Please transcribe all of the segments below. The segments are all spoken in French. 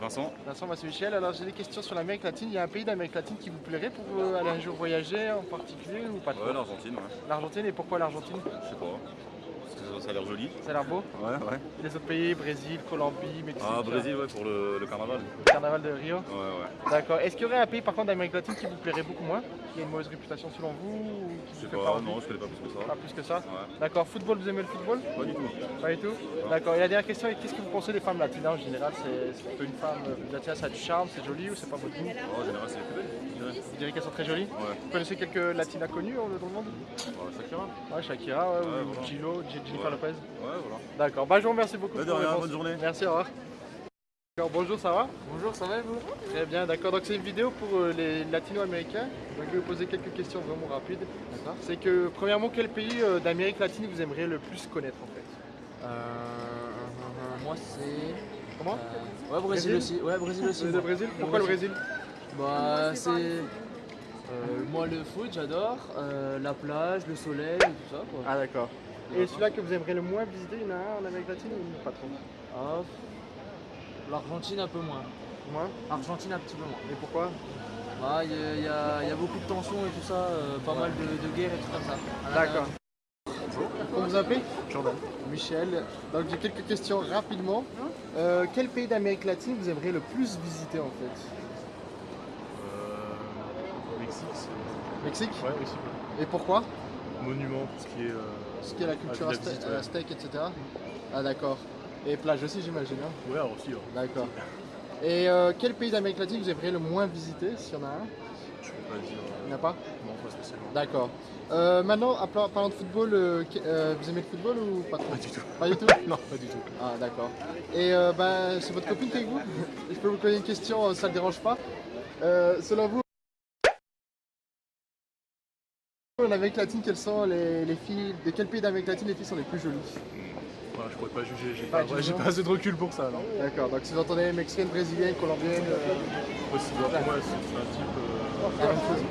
Vincent Vincent, moi c'est Michel. Alors j'ai des questions sur l'Amérique latine. Il y a un pays d'Amérique latine qui vous plairait pour euh, aller un jour voyager en particulier ou pas Ouais, l'Argentine, ouais. L'Argentine et pourquoi l'Argentine? Je sais pas. Ça a l'air joli. Ça a l'air beau Ouais, ouais. Et les autres pays, Brésil, Colombie, Mexique Ah, Brésil, ouais, pour le, le carnaval. le Carnaval de Rio Ouais, ouais. D'accord. Est-ce qu'il y aurait un pays par contre d'Amérique latine qui vous plairait beaucoup moins Qui a une mauvaise réputation selon vous ou qui Je sais pas, non, je connais pas plus que ça. Pas plus que ça Ouais. D'accord. Football, vous aimez le football? Pas du tout. Pas du tout D'accord. Et la dernière question est qu'est-ce que vous pensez des femmes latines en général? C'est plutôt une femme euh, latine, ça a du charme, c'est joli ou c'est pas votre goût en général, c'est les plus belles. Vous direz qu'elles sont très jolies Ouais. Vous connaissez quelques latinas connues euh, dans le monde Ouais, Shakira. Ouais, Shakira, ouais, Ouais, ou voilà. Gillo, J- Jennifer Ouais. Lopez. Ouais, voilà. D'accord, bah je vous remercie beaucoup de pour rien, bonne journée. Merci, au revoir. D'accord, bonjour, ça va? Bonjour, ça va et vous? Très bien, d'accord. Donc c'est une vidéo pour euh, les latino-américains. Donc je vais vous poser quelques questions vraiment rapides. D'accord. C'est que, premièrement, quel pays euh, d'Amérique latine vous aimeriez le plus connaître en fait? Euh, Moi c'est. Comment? euh, ouais, Brésil, Brésil? aussi. Ouais, Brésil aussi. Le. Brésil Pourquoi le Brésil? Bah, c'est. euh, moi le foot, j'adore. euh, la plage, le soleil, et tout ça quoi. Ah d'accord. Et celui-là que vous aimeriez le moins visiter, il y en a un en Amérique latine ou pas trop? Ah, L'Argentine un peu moins. Moins? Argentine un petit peu moins. Et pourquoi? Bah, il y, a- il y a, y a beaucoup de tensions et tout ça, euh, pas mal de, de guerres et tout comme ça. D'accord. Comment vous appelez? Jordan. Michel. Donc j'ai quelques questions rapidement. Euh, quel pays d'Amérique latine vous aimeriez le plus visiter en fait? Mexique, Ouais, Mexique. Et pourquoi Monument, tout ce qui est. euh, Ce qui est la culture de la aztè- visite, ouais. aztèque, etc. Ah d'accord. Et plage aussi j'imagine. hein Ouais, aussi, ouais. D'accord. Et euh, quel pays d'Amérique latine vous aimeriez le moins visiter, s'il y en a un? Je peux pas dire. Il euh, n'y en a pas? Non, pas spécialement. D'accord. Euh, maintenant, en par- parlant de football, euh, euh, vous aimez le football ou pas trop? Pas du tout. Pas du tout? Non, pas du tout. Ah d'accord. Et euh, ben, c'est votre copine qui est avec vous? Je peux vous poser une question, euh, ça ne dérange pas? Euh, selon vous, en Amérique latine, quelles sont les, les filles, de quel pays d'Amérique latine les filles sont les plus jolies? Voilà, je pourrais pas juger, j'ai Pas ouais, assez de recul pour ça. D'accord, donc si vous entendez mexicaine, brésilienne, colombienne, euh, Possible, pour moi, c'est un type. euh.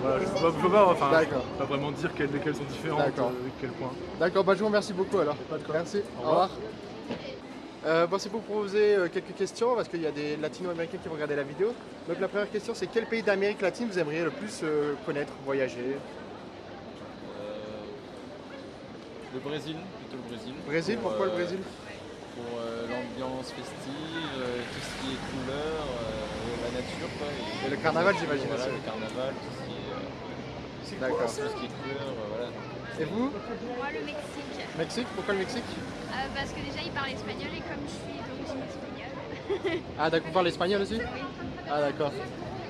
Voilà, je peux pas, je peux pas, enfin, pas vraiment dire quelles, lesquelles sont différentes, euh, quel point. D'accord, bah, je vous remercie beaucoup alors. Pas de quoi. Merci, au revoir. revoir. Euh, bon, c'est pour vous poser euh, quelques questions parce qu'il y a des latino-américains qui vont regarder la vidéo. Donc la première question c'est quel pays d'Amérique latine vous aimeriez le plus euh, connaître, voyager? Le Brésil, plutôt le Brésil. Brésil, Pour, pourquoi le euh, Brésil Pour euh, l'ambiance festive, euh, tout ce qui est couleur, euh, la nature quoi. Et le carnaval, j'imagine voilà, aussi. le carnaval, tout ce qui est, euh, tout ce qui est couleur, euh, voilà. Et vous Moi, le Mexique. Mexique Pourquoi le Mexique Euh, parce que déjà, il parle espagnol et comme je suis d'origine espagnole. Ah d'accord, vous parlez espagnol aussi Oui. Ah d'accord.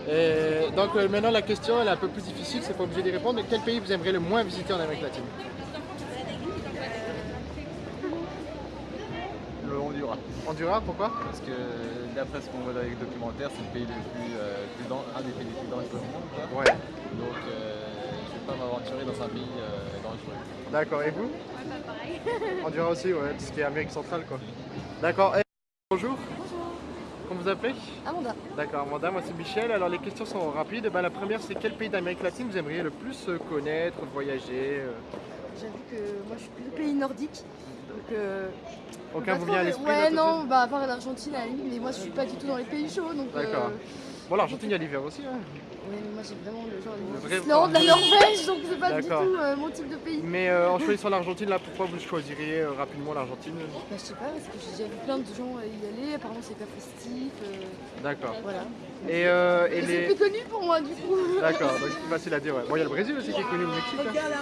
Et donc euh, maintenant la question elle est un peu plus difficile, c'est pas obligé d'y répondre. Mais quel pays vous aimeriez le moins visiter en Amérique latine? Le. Honduras, pourquoi Parce que d'après ce qu'on voit dans les documentaires, c'est le pays le plus, euh, plus un des pays les plus dangereux du monde. Quoi. Ouais. Donc euh, je ne vais pas m'aventurer dans un pays euh, dangereux. D'accord, et vous Ouais, pas pareil. Honduras aussi, ouais, tout ce qui est Amérique centrale quoi. D'accord. Et- Bonjour. Comment vous appelez Amanda. D'accord, Amanda, moi c'est Michel. Alors les questions sont rapides. Ben, la première c'est quel pays d'Amérique latine vous aimeriez le plus euh, connaître, voyager euh, J'avoue que moi je suis plutôt pays nordique. Donc, euh, Aucun vous vient à l'esprit Ouais, non, bah à part l'Argentine à la limite, mais moi je suis pas du tout dans les pays chauds. Donc, euh, D'accord. Bon l'Argentine il y a l'hiver aussi. Hein. Mais moi j'ai vraiment le genre de l'Islande, la Norvège, donc c'est pas du tout euh, mon type de pays. Mais euh, en choisissant l'Argentine là, pourquoi vous choisiriez euh, rapidement l'Argentine? Bah, je sais pas, parce que j'ai déjà vu plein de gens euh, y aller, apparemment c'est hyper festif. euh, D'accord. voilà. Et, euh, et Et c'est plus connu pour moi du coup. D'accord, donc c'est facile à dire. Ouais. Bon, il y a le Brésil aussi qui est connu, le Mexique. hein.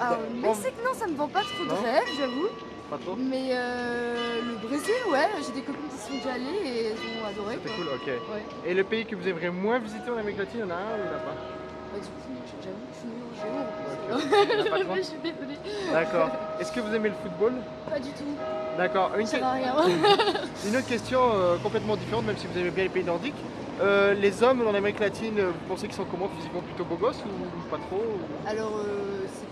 Alors, le Mexique, non, ça me vend pas trop de rêve, j'avoue. Pas trop Mais euh, le Brésil, ouais, j'ai des copines qui sont déjà allées et elles ont adoré. C'était quoi. cool, ok. Ouais. Et le pays que vous aimeriez moins visiter en Amérique latine, il y en a un ou il n'y en a pas Bah, du coup, j'avoue que je suis nulle en je désolée. D'accord. Est-ce que vous aimez le football Pas du tout. D'accord. Une, que- autre question euh, complètement différente, même si vous aimez bien les pays nordiques. Euh, les hommes en Amérique latine, vous pensez qu'ils sont comment Physiquement plutôt beaux gosses ou pas trop ou- Alors, euh, c'est-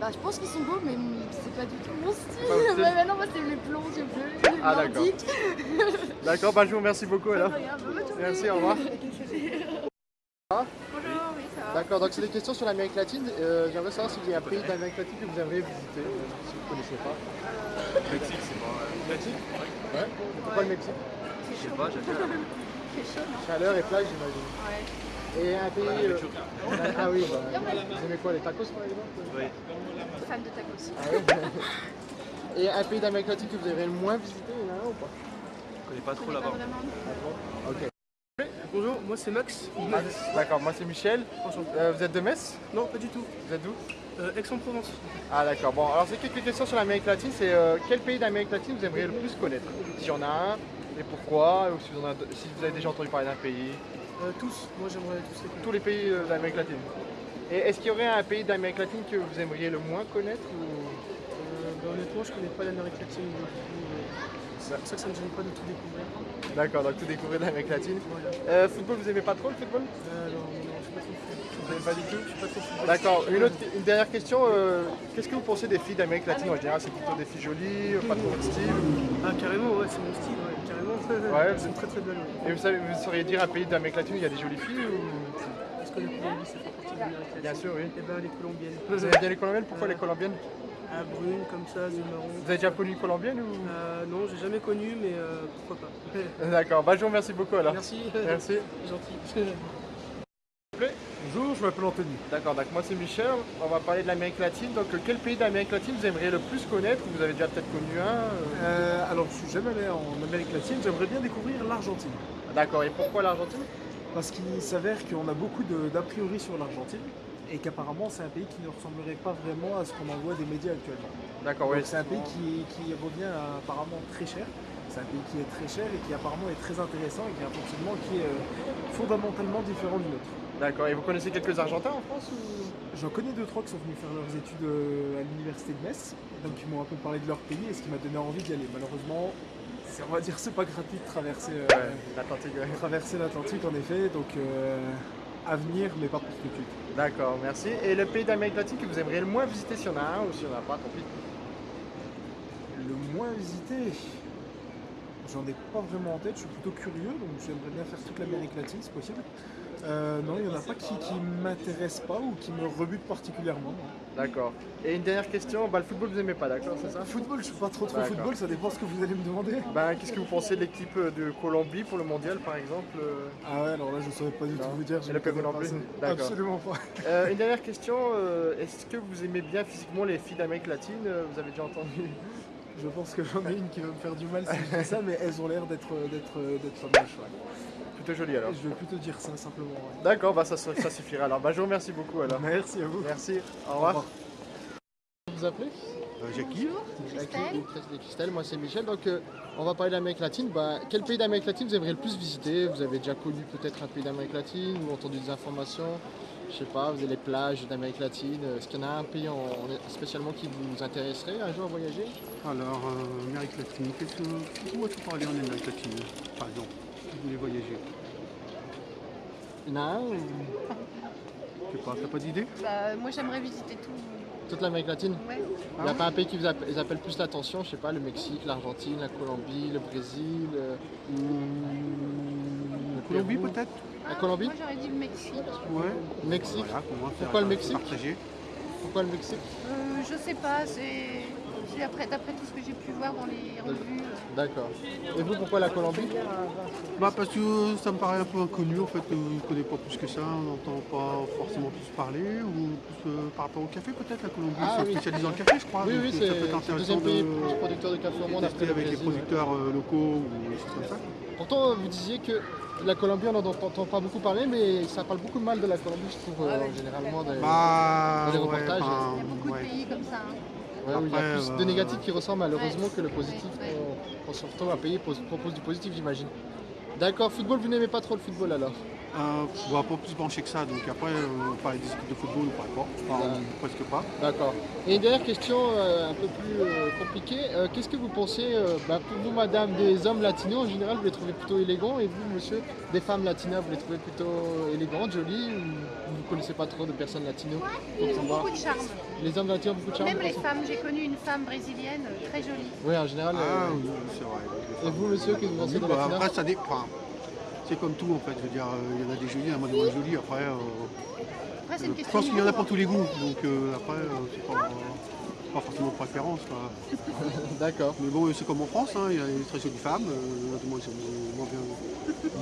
bah, je pense qu'ils sont beaux, mais c'est pas du tout mon style. Bah non, moi c'est les blonds, yeux bleus, les Ah, d'accord. D'accord, bah, je vous remercie beaucoup alors. Merci, au revoir. Bonjour, oui, ça va. D'accord, donc c'est des questions sur l'Amérique latine. Euh, J'aimerais savoir s'il y a un pays d'Amérique latine que vous aimeriez visiter, euh, si vous ne connaissez pas. Mexique, c'est pas. Mexique? Ouais. Pourquoi le Mexique? Sais pas, j'aime bien. Chaleur et plage, j'imagine. Ouais. Et un pays. euh, Ah oui, bah, vous aimez quoi, les tacos par exemple Oui. Fan de tacos. Ah Et un pays d'Amérique latine que vous aimeriez le moins visiter, il y en a un ou pas? Je connais pas Je trop connais pas là-bas. vraiment. Ok. Bonjour, moi c'est Max. Ah, D'accord, moi c'est Michel. Euh, vous êtes de Metz? Non, pas du tout. Vous êtes d'où? Euh, Aix-en-Provence. Ah d'accord, bon alors c'est quelques questions sur l'Amérique latine, c'est euh, quel pays d'Amérique latine vous aimeriez le plus connaître? S'il y en a un, et pourquoi, ou si vous, en avez, si vous avez déjà entendu parler d'un pays, tous, moi j'aimerais tous les tous les pays euh, d'Amérique latine. Et est-ce qu'il y aurait un pays d'Amérique latine que vous aimeriez le moins connaître ou... Euh, bah, honnêtement, je connais pas l'Amérique latine. euh, C'est pour ça que ça me gêne pas de tout découvrir. D'accord, donc tout découvrir l'Amérique latine. Voilà. Euh, football, vous aimez pas trop le football? Euh, alors, non, je suis pas trop. Vous aimez pas du tout? Je suis pas trop foot. D'accord, une, autre, une dernière question, euh, qu'est-ce que vous pensez des filles d'Amérique latine en général? C'est plutôt des filles jolies, pas trop de style Ah, carrément, ouais, c'est mon style, ouais, carrément. Ouais, c'est une très très belle. ouais. Et vous, savez, vous sauriez dire un pays d'Amérique latine il y a des jolies filles ou... Est-ce que les ça fait partie de l'Amérique latine Bien sûr, oui. Eh ben, les Colombiennes. Vous aimez bien les colombiennes? Pourquoi les colombiennes? Ah, brune, comme ça, yeux marrons. Vous avez déjà connu une colombienne ou... Euh, non, j'ai jamais connu, mais euh, pourquoi pas. D'accord, bah je vous remercie beaucoup alors. Merci. Merci. Gentil. Bonjour, je m'appelle Anthony. D'accord, donc moi c'est Michel, on va parler de l'Amérique latine. Donc quel pays d'Amérique latine vous aimeriez le plus connaître? Vous avez déjà peut-être connu un euh, Euh, alors, je suis jamais allé en Amérique latine, j'aimerais bien découvrir l'Argentine. D'accord, et pourquoi l'Argentine? Parce qu'il s'avère qu'on a beaucoup d'a priori sur l'Argentine et qu'apparemment c'est un pays qui ne ressemblerait pas vraiment à ce qu'on en voit des médias actuellement. D'accord, oui. C'est un pays qui, qui revient à apparemment très cher. C'est un pays qui est très cher et qui apparemment est très intéressant et qui a un fonctionnement qui est euh, fondamentalement différent du nôtre. D'accord, et vous connaissez quelques Argentins en France ou... J'en connais deux trois qui sont venus faire leurs études euh, à l'université de Metz, donc ils m'ont un peu parlé de leur pays et ce qui m'a donné envie d'y aller. Malheureusement, on va dire c'est pas gratuit de traverser, euh, Ouais, l'Atlantique, ouais. traverser l'Atlantique en effet, donc euh, à venir mais pas pour tout de suite. D'accord, merci. Et le pays d'Amérique latine que vous aimeriez le moins visiter s'il y en a un ou s'il n'y en a pas, tant pis. Le moins visité, j'en ai pas vraiment en tête, je suis plutôt curieux, donc j'aimerais bien faire toute l'Amérique latine si possible. Euh, non, il n'y en a pas qui, qui m'intéressent pas ou qui me rebutent particulièrement. non. D'accord. Et une dernière question, bah, le football vous aimez pas, d'accord, c'est ça? Football, je suis pas trop trop D'accord. football, ça dépend ce que vous allez me demander. bah, Qu'est-ce que vous pensez de l'équipe de Colombie pour le mondial par exemple euh? Ah ouais, alors là je saurais pas du Non. tout vous dire. je Et le ne connais non pas plus ça. D'accord. Absolument pas. Euh, Une dernière question, euh, est-ce que vous aimez bien physiquement les filles d'Amérique latine Euh, Vous avez déjà entendu? Je pense que j'en ai une qui va me faire du mal si je dis ça, mais elles ont l'air d'être d'être d'être moches. ouais. Plutôt joli alors. Je vais plutôt dire ça simplement. ouais. D'accord, bah ça, ça suffira alors. Bah, je vous remercie beaucoup alors. Merci à vous. Merci, au Au revoir. revoir. Vous vous appelez Jackie Christelle. Christelle, moi c'est Michel. Donc euh, on va parler d'Amérique latine. Bah, quel pays d'Amérique latine vous aimeriez le plus visiter? Vous avez déjà connu peut-être un pays d'Amérique latine ou entendu des informations? Je sais pas, vous avez les plages d'Amérique latine. Est-ce qu'il y en a un pays en- en- spécialement qui vous intéresserait un jour à voyager? Alors, euh, Amérique latine, qu'est-ce que. Où as-tu parlé en Amérique latine, par exemple Si vous voulez voyager Je sais pas, t'as pas d'idée? Bah, moi j'aimerais visiter tout. toute l'Amérique latine? Ouais. Il n'y a pas un pays qui vous appelle, plus l'attention, je sais pas, le Mexique, l'Argentine, la Colombie, le Brésil, euh, La le Colombie peut-être? La Colombie? Moi j'aurais dit le Mexique. Ouais. Le Mexique? Voilà, Pourquoi le Mexique? Pourquoi le Mexique? Euh, je sais pas, c'est après d'après tout ce que j'ai pu voir dans les revues. euh. D'accord. Et vous, pourquoi la Colombie? Bah parce que ça me paraît un peu inconnu en fait, euh, je ne connais pas plus que ça, on n'entend pas forcément plus parler, ou plus euh, par rapport au café peut-être, la Colombie Ah, sont oui. spécialisés dans le café je crois. Oui, oui, c'est c'est le intéressant deuxième pays de plus producteur de café au monde après avec les producteurs locaux ou des choses comme ça. Pourtant, vous disiez que la Colombie, on n'en entend pas beaucoup parler, mais ça parle beaucoup de mal de la Colombie, je trouve, euh, généralement. Dans, Bah, dans les ouais, reportages. Il y a beaucoup ouais. de pays comme ça. hein. Ouais, il y a plus de euh, négatifs qui ressemblent malheureusement Ouais. que le positif. Qu'on- surtout un pays pose- propose du positif, j'imagine. D'accord, football, vous n'aimez pas trop le football alors Euh, je vois pas plus branché que ça, donc après, euh, on parlait des équipes de football ou pas, enfin, Ouais. presque pas. D'accord. Et une dernière question euh, un peu plus euh, compliquée. Euh, Qu'est-ce que vous pensez, euh, bah, pour vous, madame, des hommes latinos en général, vous les trouvez plutôt élégants Et vous, monsieur, des femmes latinas, vous les trouvez plutôt élégantes, jolies Ou vous ne connaissez pas trop de personnes latinos pour Ils ont savoir beaucoup de charme. Les hommes latinos ont beaucoup de charme Même les pensez femmes, j'ai connu une femme brésilienne très jolie. Oui, en général. Ah euh, oui, c'est vrai. Et vous, monsieur, qu'est-ce que vous pensez Oui, des bah, Après, ça dépend. C'est comme tout en fait, je veux dire, euh, il y en a des jolies, il y en a des moins jolies, après, euh, Après, c'est une je pense qu'il y en a pour tous les goûts, donc euh, après, c'est pas... pas forcément de préférence. D'accord. Mais bon, c'est comme en France, hein, il y a des très jolies femmes, euh, moi ils sont moins bien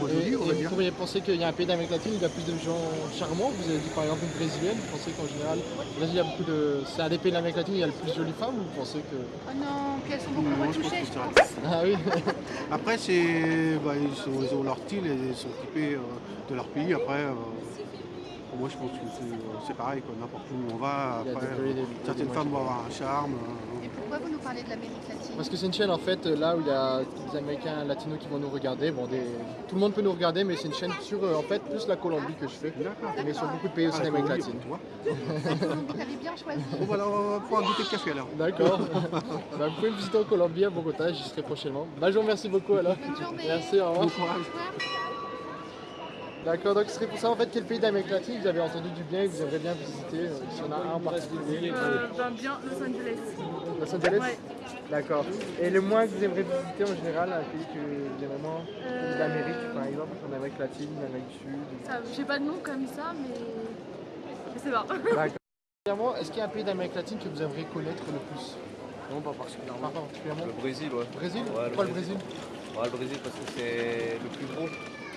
moins jolies, on va vous dire. pourriez penser qu'il y a un pays d'Amérique latine où il y a plus de gens charmants. Vous avez dit par exemple une brésilienne. Vous pensez qu'en général, il y a beaucoup de. C'est un des pays d'Amérique latine où il y a le plus de jolies femmes ou vous pensez que. Oh non, puis elles sont beaucoup je pense retouchées, je pense. Ah oui Après, c'est, bah, ils, ont leur style et ils sont typés euh, de leur pays. Après, euh, moi, je pense que c'est, euh, pareil, quoi. n'importe où on va. Après, des jolis- des- euh, certaines des femmes vont avoir un charme. euh, Et pourquoi vous nous parlez de l'Amérique latine? Parce que c'est une chaîne en fait là où il y a des Américains latinos qui vont nous regarder. Bon, des... tout le monde peut nous regarder, mais c'est une chaîne sur en fait plus la Colombie que je fais. Mais sur beaucoup de pays aussi Ah, d'Amérique latine. tu vois. T'avais bien choisi. Bon, voilà, on va pouvoir goûter le café alors. D'accord. Bah, vous pouvez me visiter en Colombie, à Bogota, j'y serai prochainement. Bah, je vous remercie beaucoup alors. Bonne journée. Merci, au revoir. Bon courage. D'accord, donc ce serait pour ça en fait quel pays d'Amérique latine vous avez entendu du bien et que vous aimeriez bien visiter euh, Si on a un en particulier. Euh, ben bien Los Angeles. Los Angeles Ouais. D'accord. Et le moins que vous aimeriez visiter en général, un pays que vous aimez vraiment Euh, d'Amérique par exemple, en Amérique latine, en Amérique du Sud J'ai pas de nom comme ça, mais je sais pas. D'accord. Premièrement, est-ce qu'il y a un pays d'Amérique latine que vous aimeriez connaître le plus? Non, pas particulièrement. Pas particulièrement? Le Brésil, ouais. Brésil? Ouais, Pourquoi le Brésil? Ouais, le Brésil parce que c'est le plus gros.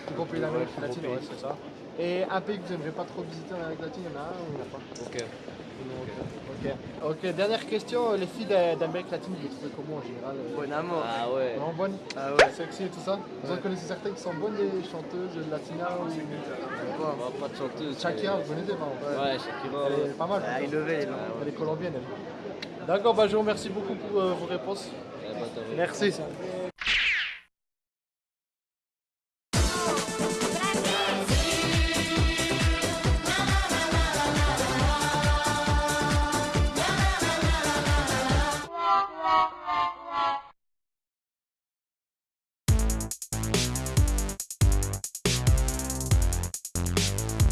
Ouais, latine, ouais, c'est ça. Et un pays que vous n'aimeriez pas trop visiter en Amérique latine, il y en a un ou il n'y en a pas? Ok. Ok. Ok, dernière question. Les filles d'a- d'Amérique latine, vous les trouvez comment en général euh, Bon amour. Ah ouais. Vraiment bonnes? Ah ouais. Sexy et tout ça? Vous en connaissez certaines qui sont bonnes, des chanteuses latinas ou... Bah, pas de chanteuse. Shakira, vous connaissez pas Ouais, Shakira. Elle est pas mal. Ah, il levait, il levait. Elle est colombienne, elle. D'accord, bah, je vous remercie beaucoup pour euh, vos réponses. Raison. Merci.